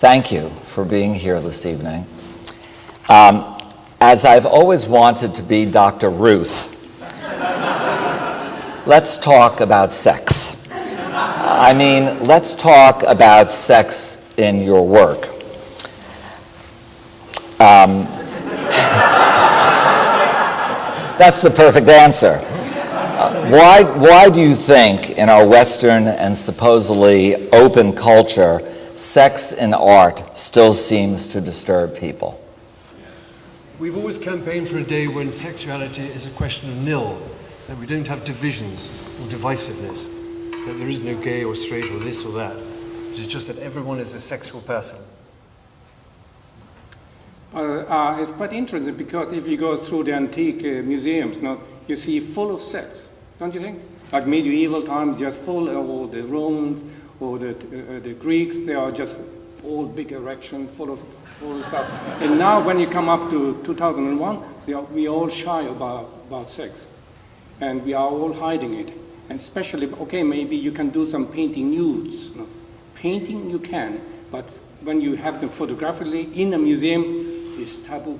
thank you for being here this evening. Um, as I've always wanted to be Dr. Ruth, let's talk about sex. I mean, let's talk about sex in your work. Um, that's the perfect answer. Uh, why, why do you think in our Western and supposedly open culture, sex in art still seems to disturb people? We've always campaigned for a day when sexuality is a question of nil, that we don't have divisions or divisiveness, that there is no gay or straight or this or that. It's just that everyone is a sexual person. Uh, uh, it's quite interesting because if you go through the antique uh, museums, now, you see full of sex, don't you think? Like medieval times, just full of all the Romans or the, uh, the Greeks, they are just all big erections, full of all the stuff. And now when you come up to 2001, are, we are all shy about, about sex. And we are all hiding it. And especially, okay, maybe you can do some painting nudes. No. Painting you can, but when you have them photographically in a museum, it's taboo.